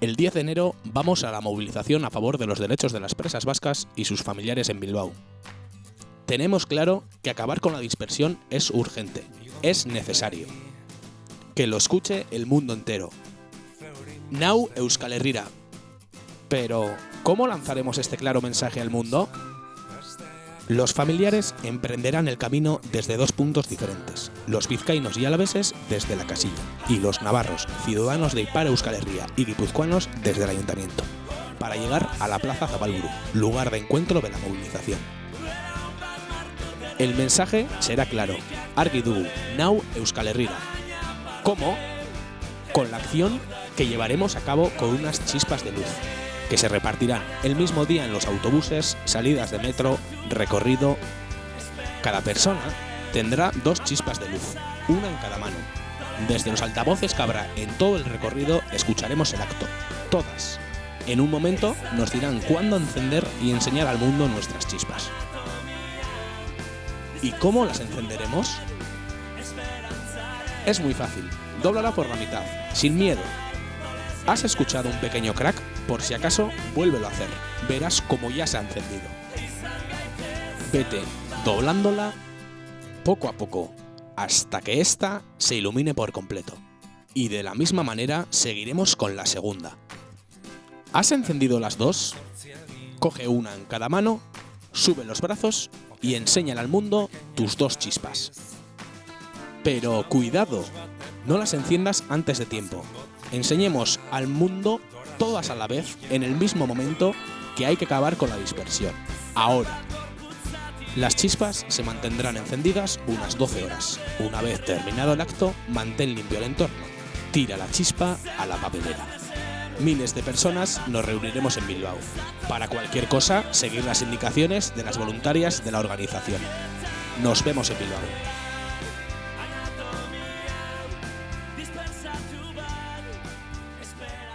El 10 de enero vamos a la movilización a favor de los derechos de las presas vascas y sus familiares en Bilbao. Tenemos claro que acabar con la dispersión es urgente, es necesario. Que lo escuche el mundo entero. Nau Euskal Herrira. Pero, ¿cómo lanzaremos este claro mensaje al mundo? Los familiares emprenderán el camino desde dos puntos diferentes, los vizcaínos y alaveses desde la casilla, y los navarros, ciudadanos de Ipar Euskal Herria y guipuzcoanos desde el ayuntamiento, para llegar a la Plaza Zabalburu, lugar de encuentro de la movilización. El mensaje será claro, argi dugu, nau Euskal Herrira. ¿Cómo? Con la acción que llevaremos a cabo con unas chispas de luz, que se repartirán el mismo día en los autobuses, salidas de metro, recorrido. Cada persona tendrá dos chispas de luz, una en cada mano. Desde los altavoces que habrá en todo el recorrido escucharemos el acto, todas. En un momento nos dirán cuándo encender y enseñar al mundo nuestras chispas. ¿Y cómo las encenderemos? Es muy fácil, dóblala por la mitad, sin miedo. ¿Has escuchado un pequeño crack? Por si acaso, vuélvelo a hacer. Verás cómo ya se ha encendido. Vete doblándola poco a poco, hasta que ésta se ilumine por completo. Y de la misma manera seguiremos con la segunda. ¿Has encendido las dos? Coge una en cada mano, sube los brazos y enséñale al mundo tus dos chispas. Pero cuidado, no las enciendas antes de tiempo. Enseñemos al mundo todas a la vez en el mismo momento que hay que acabar con la dispersión. Ahora. Las chispas se mantendrán encendidas unas 12 horas. Una vez terminado el acto, mantén limpio el entorno. Tira la chispa a la papelera. Miles de personas nos reuniremos en Bilbao. Para cualquier cosa, seguir las indicaciones de las voluntarias de la organización. Nos vemos en Bilbao. espera